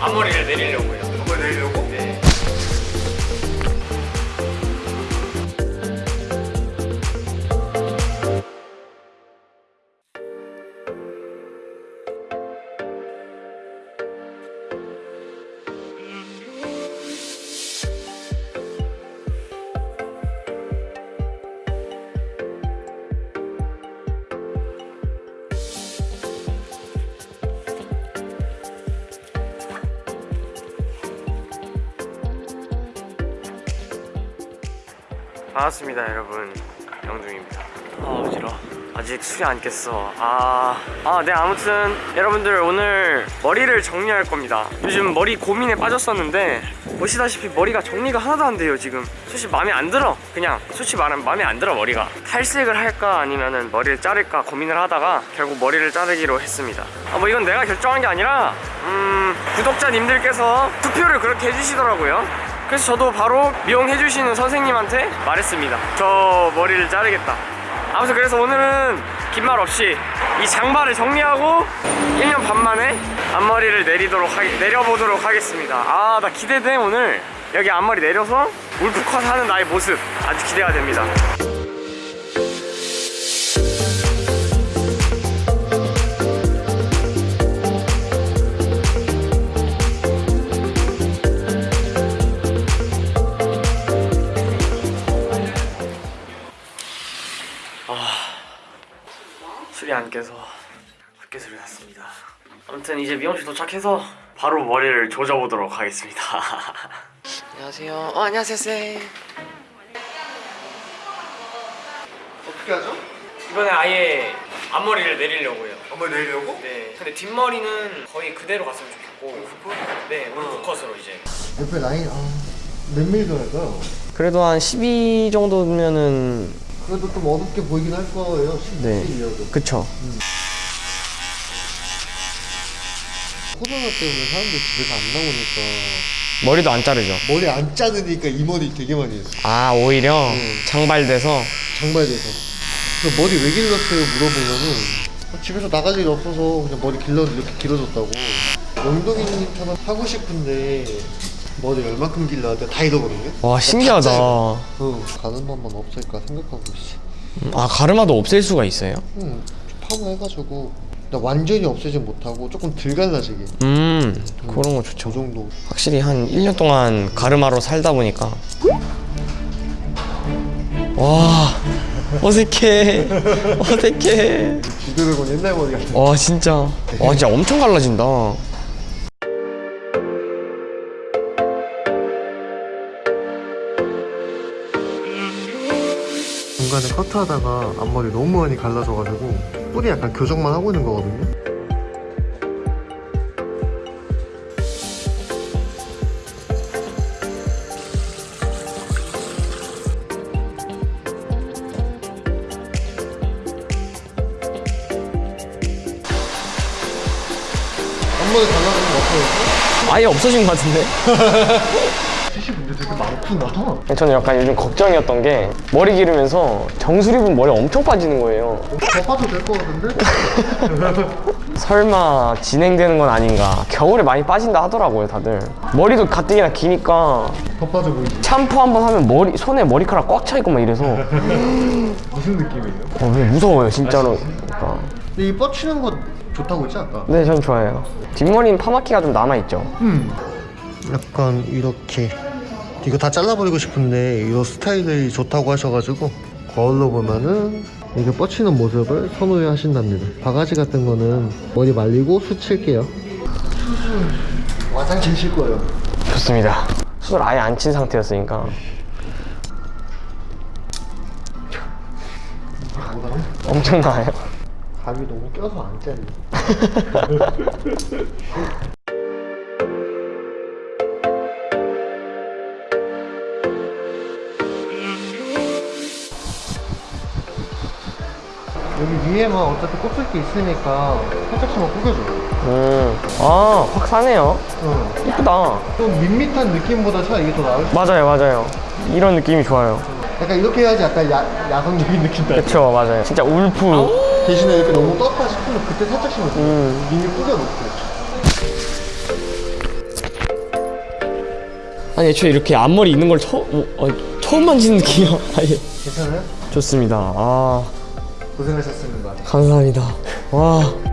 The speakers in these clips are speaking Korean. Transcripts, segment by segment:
앞머리를 내리려고요. 앞머리 내리려고? 네. 반갑습니다 여러분. 영중입니다. 아 어지러워. 아직 술이 안 깼어. 아... 아, 네 아무튼 여러분들 오늘 머리를 정리할 겁니다. 요즘 머리 고민에 빠졌었는데 보시다시피 머리가 정리가 하나도 안 돼요 지금. 솔직히 마음에 안 들어. 그냥 솔직히 말하면 마음에 안 들어 머리가. 탈색을 할까 아니면은 머리를 자를까 고민을 하다가 결국 머리를 자르기로 했습니다. 아 뭐 이건 내가 결정한 게 아니라 음... 구독자님들께서 투표를 그렇게 해주시더라고요 그래서 저도 바로 미용해주시는 선생님한테 말했습니다. 저 머리를 자르겠다. 아무튼 그래서 오늘은 긴 말 없이 이 장발을 정리하고 1년 반 만에 앞머리를 내리도록 하기, 내려보도록 하겠습니다. 아 나 기대돼 오늘. 여기 앞머리 내려서 울프컷 하는 나의 모습. 아주 기대가 됩니다 안 깨서 헛개소리 났습니다. 아무튼 이제 미용실 도착해서 바로 머리를 조져보도록 하겠습니다. 안녕하세요. 어 안녕하세요 쌤 어떻게 하죠? 이번에 아예 앞머리를 내리려고요. 앞머리 내리려고? 네. 근데 뒷머리는 거의 그대로 갔으면 좋겠고. 네 울프컷으로 이제. 옆에 라인 아... 몇 밀리 할까요? 그래도 한 12 정도면은 그래도 좀 어둡게 보이긴 할 거예요 네. 10일이어도. 그쵸. 코로나 때문에 사람들 집에서 안 나오니까. 머리도 안 자르죠. 머리 안 자르니까 이 머리 되게 많이 했어 아 오히려? 응. 장발돼서? 장발돼서. 그래서 머리 왜 길렀어요 물어보면은. 아, 집에서 나갈 일이 없어서 그냥 머리 길러 이렇게 길어졌다고. 영동이님처럼 하고 싶은데 머리 얼마큼 길러야 돼? 다 잃어버리네? 와 신기하다. 응 가는 방만 없을까 생각하고 있어. 아 가르마도 없앨 수가 있어요? 응 파마 해가지고. 나 완전히 없애진 못하고 조금 덜 갈라지게. 음 그런 거저 좋죠. 정도. 확실히 한 1년 동안 가르마로 살다 보니까. 와 어색해. 어색해. 지드래곤 옛날 머리 같은 와 진짜. 와 진짜 엄청 갈라진다 중간에 커트하다가 앞머리 너무 많이 갈라져가지고 뿌리 약간 교정만 하고 있는 거거든요 앞머리 갈라지는 거 어때요? 아예 없어진 것 같은데? 되게 많구나 저는 약간 요즘 걱정이었던 게 머리 기르면서 정수리분 머리 엄청 빠지는 거예요 더 빠져도 될 것 같은데? 설마 진행되는 건 아닌가 겨울에 많이 빠진다 하더라고요 다들 머리도 가뜩이나 기니까 더 빠져 보이지? 샴푸 한 번 하면 머리 손에 머리카락 꽉 차 있고 막 이래서 무슨 느낌이에요? 어, 왜 무서워요 진짜로 그러니까. 근데 이 뻗치는 거 좋다고 했지 아까? 네전 좋아해요 뒷머리는 파마키가 좀 남아있죠 음. 약간 이렇게 이거 다 잘라버리고 싶은데 이런 스타일이 좋다고 하셔가지고 거울로 보면은 이게 뻗치는 모습을 선호해 하신답니다. 바가지 같은 거는 머리 말리고 수칠게요. 수술 와장 치실 거예요. 좋습니다. 수술 아예 안 친 상태였으니까? 엄청 나아요. 감이 너무 껴서 안 잘려 여기 위에만 어차피 꽂을 게 있으니까 살짝씩만 구겨줘 음아 확 사네요 응. 이쁘다 좀 밋밋한 느낌보다 차라리 이게 더 나을 수 맞아요 맞아요 이런 느낌이 좋아요 약간 이렇게 해야지 약간 야, 야성적인 느낌 나요 그쵸 맞아요 진짜 울프 대신에 이렇게 너무 떴다 싶으면 그때 살짝씩만 음. 음. 이미 꾸겨놓고 아니 애초에 이렇게 앞머리 있는 걸 처음 어, 처음 만지는 느낌이야. 아니 괜찮아요? 좋습니다. 아 고생하셨습니다. 감사합니다. 와.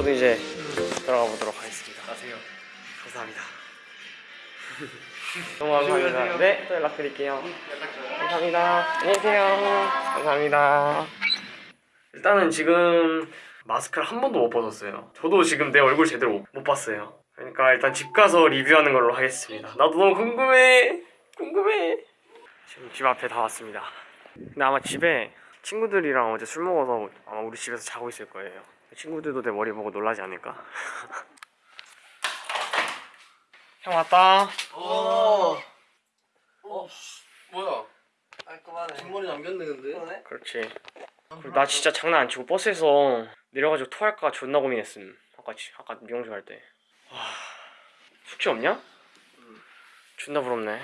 저도 이제 들어가 보도록 하겠습니다. 가세요. 감사합니다. 너무 감사합니다. 네, 또 연락드릴게요. 감사합니다. 안녕하세요. 감사합니다. 일단은 지금 마스크를 한 번도 못 벗었어요. 저도 지금 내 얼굴 제대로 못- 못 봤어요. 그러니까 일단 집 가서 리뷰하는 걸로 하겠습니다. 나도 너무 궁금해. 궁금해. 지금 집 앞에 다 왔습니다. 근데 아마 집에 친구들이랑 어제 술 먹어서 아마 우리 집에서 자고 있을 거예요. 친구들도 내 머리 보고 놀라지 않을까? 형 왔다. 어. 어. 뭐야? 깔끔하네. 뒷머리 남겼네 근데. 그렇지. 그리고 나 진짜 장난 안 치고 버스에서 내려가지고 토할까 존나 고민했음. 아까 지- 아까 미용실 갈 때. 와, 숙취 없냐? 존나 부럽네.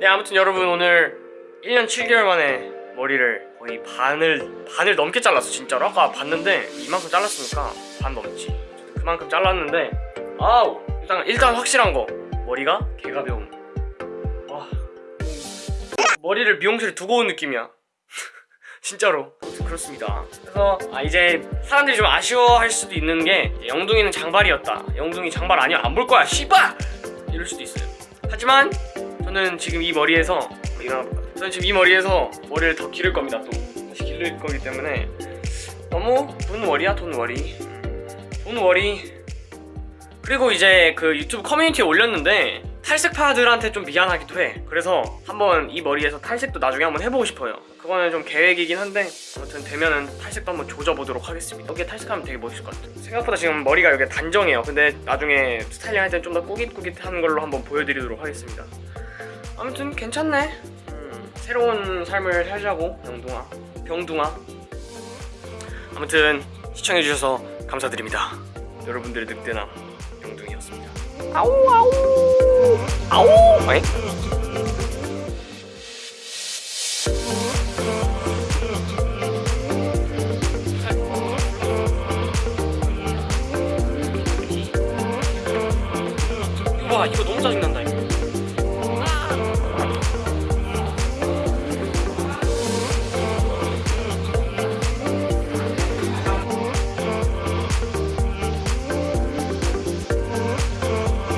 네 아무튼 여러분 오늘 1년 7개월 만에 머리를 거의 반을 반을 넘게 잘랐어 진짜로. 아까 봤는데 이만큼 잘랐으니까 반 넘지. 그만큼 잘랐는데 아우 일단 일단 확실한 거 머리가 개가벼움. 와 머리를 미용실에 두고 온 느낌이야. 진짜로 그렇습니다. 그래서 아, 이제 사람들이 좀 아쉬워할 수도 있는 게 영둥이는 장발이었다. 영둥이 장발 아니야 안 볼 거야 씨발 이럴 수도 있어요. 하지만 저는 지금 이 머리에서 일어나볼까? 저는 지금 이 머리에서 머리를 더 기를 겁니다. 또. 다시 기를 거기 때문에. 너무 don't worry야 don't worry. 음, don't worry. 그리고 이제 그 유튜브 커뮤니티에 올렸는데 탈색파들한테 좀 미안하기도 해. 그래서 한번 이 머리에서 탈색도 나중에 한번 해보고 싶어요. 그거는 좀 계획이긴 한데 아무튼 되면은 탈색도 한번 조져보도록 하겠습니다. 여기에 탈색하면 되게 멋있을 것 같아요. 생각보다 지금 머리가 여기 단정해요. 근데 나중에 스타일링 할때좀더 꾸깃꾸깃한 걸로 한번 보여드리도록 하겠습니다. 아무튼 괜찮네. 음, 새로운 삶을 살자고 병둥아. 병둥아. 아무튼 시청해주셔서 감사드립니다. 여러분들의 늑대남 병둥이었습니다. 아우 아우. 아우? 이거 봐 이거 너무 짜증난다 이거